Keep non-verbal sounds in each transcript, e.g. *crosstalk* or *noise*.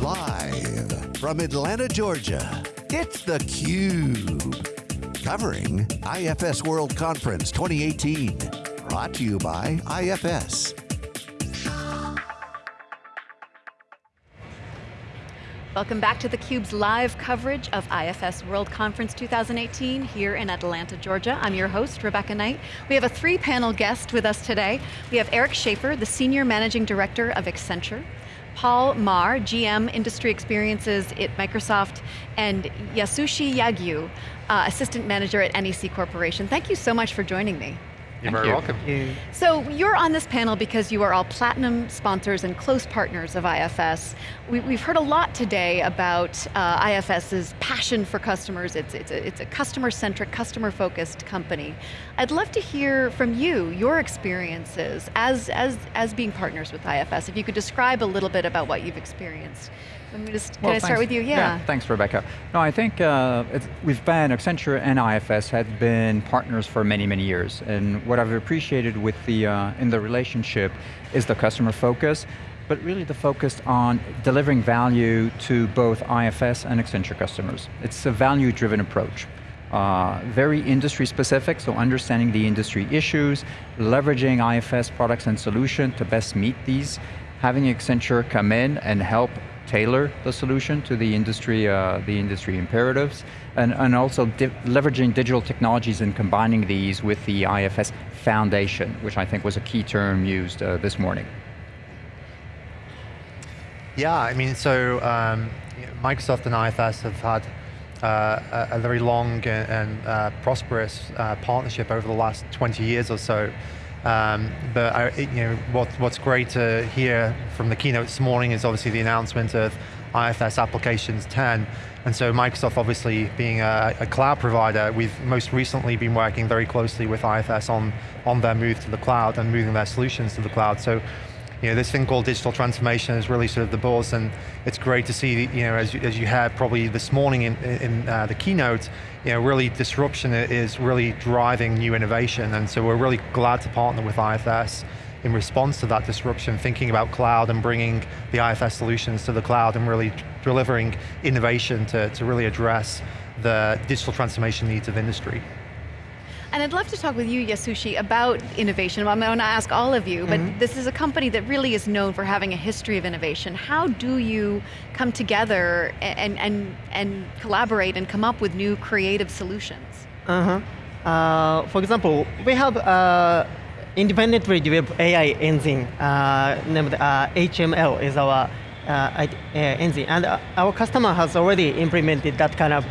Live from Atlanta, Georgia, it's theCUBE. Covering IFS World Conference 2018. Brought to you by IFS. Welcome back to theCUBE's live coverage of IFS World Conference 2018 here in Atlanta, Georgia. I'm your host, Rebecca Knight. We have a three panel guest with us today. We have Eric Schaeffer, the Senior Managing Director of Accenture. Paul Marr, GM Industry Experiences at Microsoft, and Yasushi Yagyu, uh, Assistant Manager at NEC Corporation. Thank you so much for joining me. You're very you. welcome. So you're on this panel because you are all platinum sponsors and close partners of IFS. We, have heard a lot today about uh, IFS's passion for customers. It's, it's a, it's a customer-centric, customer-focused company. I'd love to hear from you, your experiences as, as, as being partners with IFS. If you could describe a little bit about what you've experienced. Let me just, can well, I start with you? Yeah. yeah. Thanks, Rebecca. No, I think uh, we've been, Accenture and IFS have been partners for many, many years. And what I've appreciated with the, uh, in the relationship is the customer focus, but really the focus on delivering value to both IFS and Accenture customers. It's a value-driven approach. Uh, very industry specific, so understanding the industry issues, leveraging IFS products and solutions to best meet these, having Accenture come in and help tailor the solution to the industry, uh, the industry imperatives, and, and also di leveraging digital technologies and combining these with the IFS foundation, which I think was a key term used uh, this morning. Yeah, I mean, so um, Microsoft and IFS have had uh, a, very long and, and uh, prosperous uh, partnership over the last 20 years or so. Um, but I, you know, what, what's great to hear from the keynote this morning is obviously the announcement of IFS Applications 10. And so Microsoft obviously being a, a, cloud provider, we've most recently been working very closely with IFS on, on their move to the cloud and moving their solutions to the cloud. So you know, this thing called digital transformation is really sort of the buzz and it's great to see, you know, as you, as you had probably this morning in, in uh, the keynote, you know, really disruption is really driving new innovation and so we're really glad to partner with IFS in response to that disruption, thinking about cloud and bringing the IFS solutions to the cloud and really delivering innovation to, to really address the digital transformation needs of industry. And I'd love to talk with you, Yasushi, about innovation. I'm going to ask all of you, but mm -hmm. this is a company that really is known for having a history of innovation. How do you come together and, and, and collaborate and come up with new creative solutions? Uh-huh. Uh, for example, we have uh, independently developed AI engine uh, named uh, HML is our uh, uh, engine, and our customer has already implemented that kind of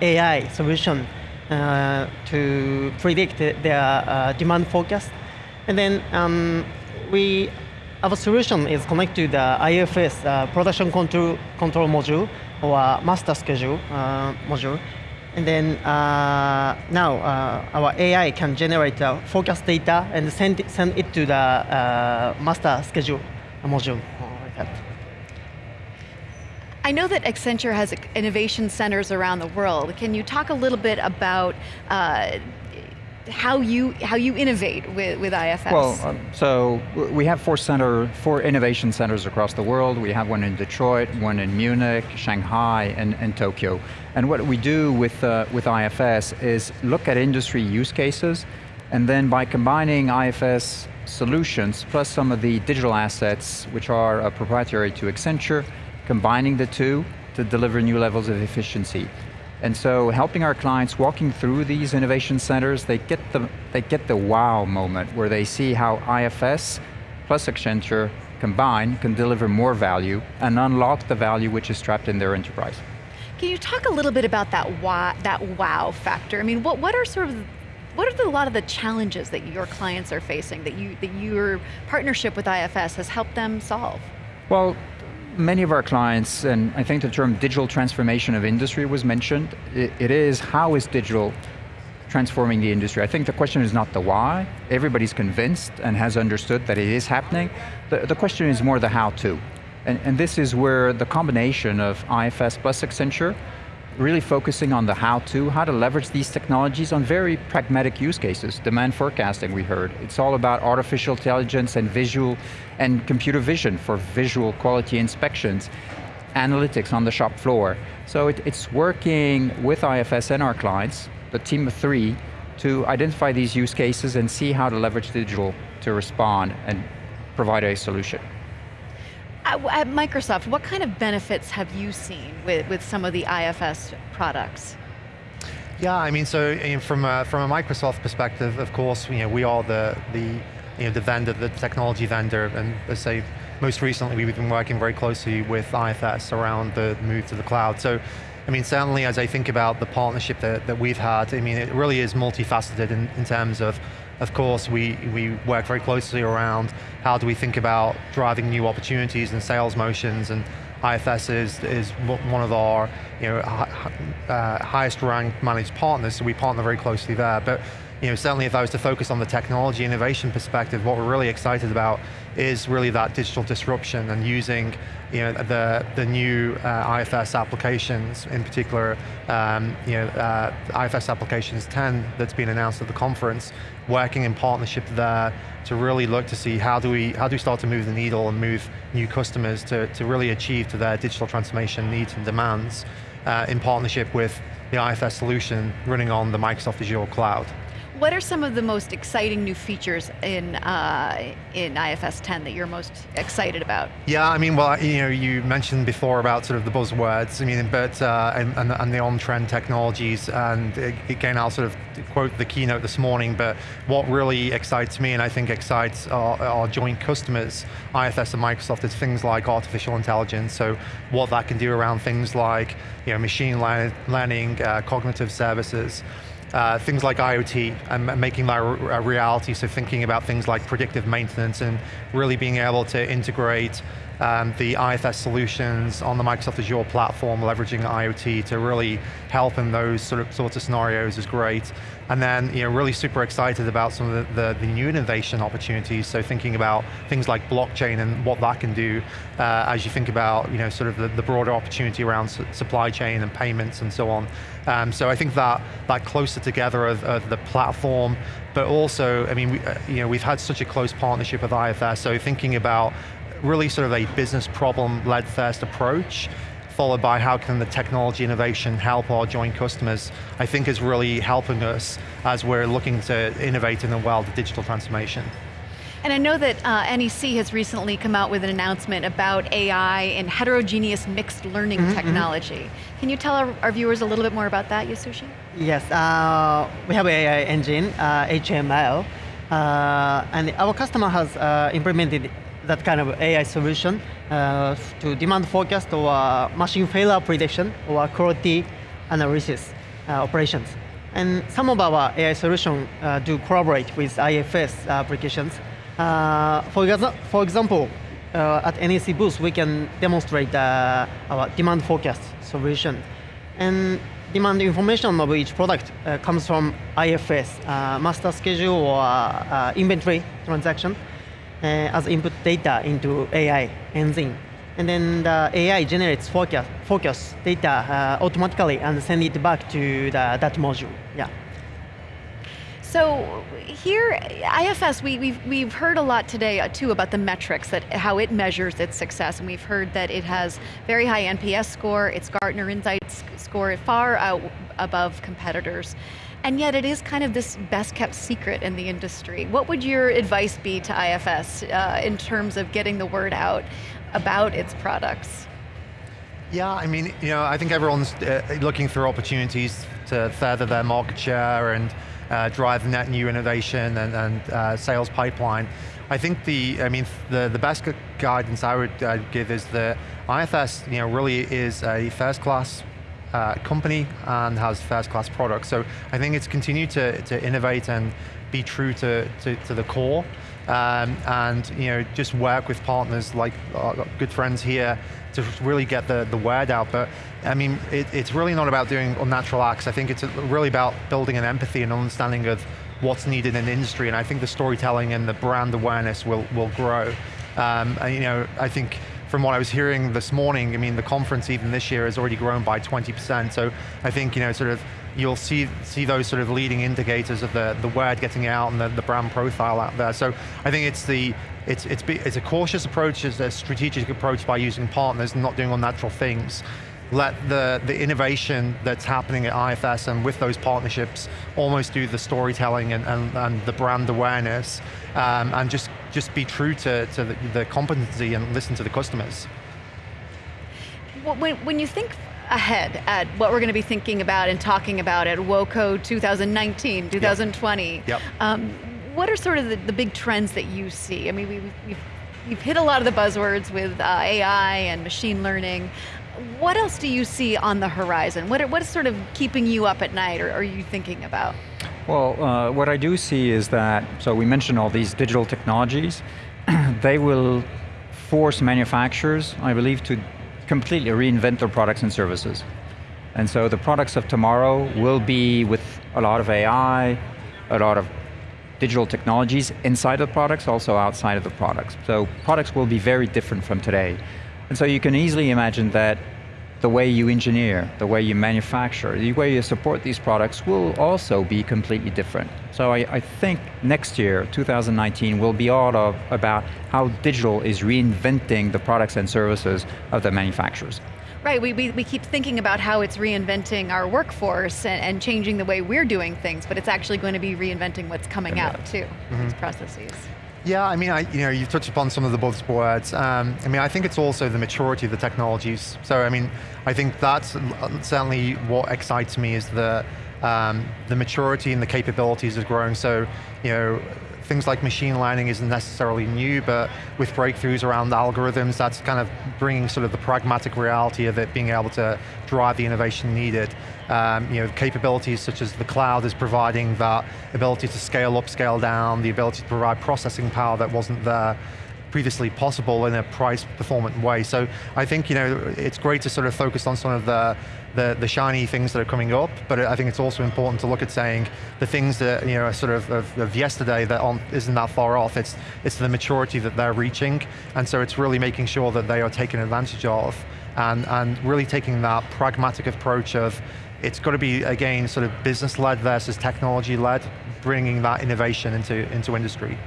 AI solution uh, to predict their uh, demand forecast. And then um, we, our solution is connected to the IFS uh, production control, control module or master schedule module. And then uh, now uh, our AI can generate uh, forecast data and send it, send it to the master schedule module. I know that Accenture has innovation centers around the world. Can you talk a little bit about uh, how you how you innovate with, with IFS? Well, um, so we have four center four innovation centers across the world. We have one in Detroit, one in Munich, Shanghai, and, and Tokyo. And what we do with uh, with IFS is look at industry use cases, and then by combining IFS solutions plus some of the digital assets which are uh, proprietary to Accenture, combining the two to deliver new levels of efficiency. And so helping our clients walking through these innovation centers, they get the, they get the wow moment where they see how IFS plus Accenture combined can deliver more value and unlock the value which is trapped in their enterprise. Can you talk a little bit about that wow, that wow factor? I mean, what, what are sort of what are the, a lot of the challenges that your clients are facing that you that your partnership with IFS has helped them solve? Well, many of our clients, and I think the term digital transformation of industry was mentioned, it, it is how is digital transforming the industry. I think the question is not the why, everybody's convinced and has understood that it is happening. The, the question is more the how to. And, and this is where the combination of IFS plus Accenture really focusing on the how-to, how to leverage these technologies on very pragmatic use cases. Demand forecasting, we heard. It's all about artificial intelligence and visual and computer vision for visual quality inspections. analytics on the shop floor. So it, it's working with IFS and our clients, the team of three, to identify these use cases and see how to leverage digital to respond and provide a solution. At Microsoft, what kind of benefits have you seen with, with some of the IFS products? Yeah, I mean, so from a, from a Microsoft perspective, of course, you know, we are the, the, you know, the vendor, the technology vendor, and let's say most recently we've been working very closely with IFS around the move to the cloud. So, I mean, certainly as I think about the partnership that, that we've had, I mean, it really is multifaceted in, in terms of of course, we, we work very closely around how do we think about driving new opportunities and sales motions and IFS is, is one of our you know, uh, highest ranked managed partners, so we partner very closely there. But you know, certainly if I was to focus on the technology innovation perspective, what we're really excited about is really that digital disruption and using you know, the, the new uh, IFS applications, in particular, um, you know, uh, IFS applications 10 that's been announced at the conference, working in partnership there to really look to see how do we, how do we start to move the needle and move new customers to, to really achieve to their digital transformation needs and demands uh, in partnership with the IFS solution running on the Microsoft Azure cloud. What are some of the most exciting new features in uh, in IFS 10 that you're most excited about? Yeah, I mean, well, you know, you mentioned before about sort of the buzzwords. I mean, but uh, and, and, and, the on-trend technologies, and again, I'll sort of quote the keynote this morning. But what really excites me, and I think excites our, our joint customers, IFS and Microsoft, is things like artificial intelligence. So what that can do around things like you know machine learning, uh, cognitive services uh, things like IoT and making that a reality, so thinking about things like predictive maintenance and really being able to integrate um, the IFS solutions on the Microsoft Azure platform, leveraging IoT to really help in those sort of sorts of scenarios is great. And then, you know, really super excited about some of the, the, the new innovation opportunities. So thinking about things like blockchain and what that can do uh, as you think about, you know, sort of the, the broader opportunity around su supply chain and payments and so on. Um, so I think that that closer together of, of the platform, but also, I mean, we, uh, you know, we've had such a close partnership with IFS. So thinking about really sort of a business problem-led first approach, followed by how can the technology innovation help our joint customers, I think is really helping us as we're looking to innovate in the world of digital transformation. And I know that uh, NEC has recently come out with an announcement about AI and heterogeneous mixed learning mm -hmm, technology. Mm -hmm. Can you tell our, our, viewers a little bit more about that, Yasushi? Yes, uh, we have AI engine, uh, HML, uh, and our customer has uh, implemented that kind of AI solution uh, to demand forecast or machine failure prediction or quality analysis uh, operations. And some of our AI solutions uh, do collaborate with IFS applications. Uh, for, for example, uh, at NEC booth, we can demonstrate uh, our demand forecast solution. And demand information of each product comes from IFS, master schedule or inventory transaction. Uh, as input data into AI engine. And then the AI generates focus, focus data uh, automatically and send it back to the, that module. Yeah. So here, IFS, we, we've, we've heard a lot today uh, too about the metrics, that how it measures its success, and we've heard that it has very high NPS score, its Gartner Insights score far out above competitors and yet it is kind of this best kept secret in the industry. What would your advice be to IFS uh, in terms of getting the word out about its products? Yeah, I mean, you know, I think everyone's uh, looking for opportunities to further their market share and uh, drive net new innovation and, and uh, sales pipeline. I think the, I mean, the, the best guidance I would uh, give is that IFS, you know, really is a first class uh, company and has first class products. So I think it's continued to, to innovate and be true to, to, to the core. Um, and you know, just work with partners like our good friends here to really get the, the word out. But I mean, it, it's really not about doing unnatural acts. I think it's really about building an empathy and understanding of what's needed in the industry. And I think the storytelling and the brand awareness will, will grow. Um, and, you know, I think from what I was hearing this morning, I mean, the conference even this year has already grown by 20%. So I think, you know, sort of, you'll see see those sort of leading indicators of the, the word getting out and the, the brand profile out there. So I think it's the it's, it's, it's a cautious approach, it's a strategic approach by using partners and not doing unnatural things let the, the innovation that's happening at IFS and with those partnerships almost do the storytelling and, and, and the brand awareness um, and just, just be true to, to the, the competency and listen to the customers. When, when you think ahead at what we're going to be thinking about and talking about at WOCO 2019, 2020, yep. Yep. Um, what are sort of the, the, big trends that you see? I mean, we, we've, we've hit a lot of the buzzwords with uh, AI and machine learning. What else do you see on the horizon? What, what is sort of keeping you up at night or are you thinking about? Well, uh, what I do see is that, so we mentioned all these digital technologies, *clears throat* they will force manufacturers, I believe, to completely reinvent their products and services. And so the products of tomorrow will be with a lot of AI, a lot of digital technologies inside the products, also outside of the products. So products will be very different from today. And so you can easily imagine that the way you engineer, the way you manufacture, the way you support these products will also be completely different. So I, I think next year, 2019, will be all of, about how digital is reinventing the products and services of the manufacturers. Right, we, we, we keep thinking about how it's reinventing our workforce and, and, changing the way we're doing things, but it's actually going to be reinventing what's coming yeah. out too, mm -hmm. these processes. Yeah, I mean, I, you know, you've touched upon some of the buzzwords. Um, I mean, I think it's also the maturity of the technologies. So, I mean, I think that's certainly what excites me is the um, the maturity and the capabilities is growing. So, you know, things like machine learning isn't necessarily new, but with breakthroughs around algorithms, that's kind of bringing sort of the pragmatic reality of it being able to drive the innovation needed. Um, you know, capabilities such as the cloud is providing that ability to scale up, scale down, the ability to provide processing power that wasn't there previously possible in a price performant way. So I think you know it's great to sort of focus on some of the, the, the shiny things that are coming up, but I think it's also important to look at saying the things that you know are sort of of, of yesterday that on, isn't that far off. It's it's the maturity that they're reaching, and so it's really making sure that they are taken advantage of, and and really taking that pragmatic approach of it's got to be again sort of business led versus technology led, bringing that innovation into into industry.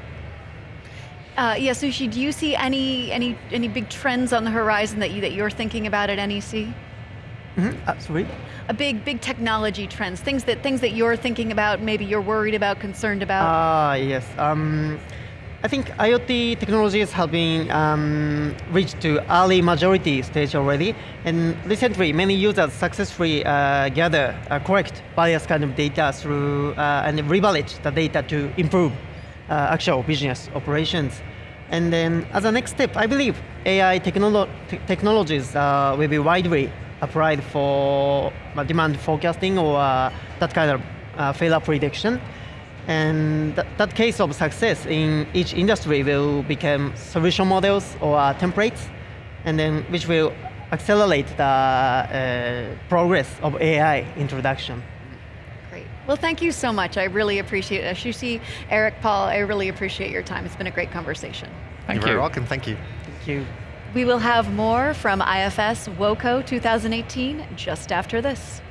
Uh, Yasushi, do you see any any any big trends on the horizon that you that you're thinking about at NEC? Mm -hmm, absolutely. A big big technology trends, things that things that you're thinking about, maybe you're worried about, concerned about. Ah, uh, yes. Um, I think IoT technologies have been um, reached to early majority stage already, and recently many users successfully uh, gather, uh, collect various kind of data through uh, and revalidate the data to improve uh, actual business operations. And then as a next step, I believe AI technolo technologies uh, will be widely applied for uh, demand forecasting or that kind of failure prediction. And th that case of success in each industry will become solution models or templates, and then which will accelerate the uh, progress of AI introduction. Well, thank you so much. I really appreciate it. Yasushi, Eric, Paul, I really appreciate your time. It's been a great conversation. Thank You're You're welcome. Thank you. Thank you. We will have more from IFS WOCO 2018 just after this.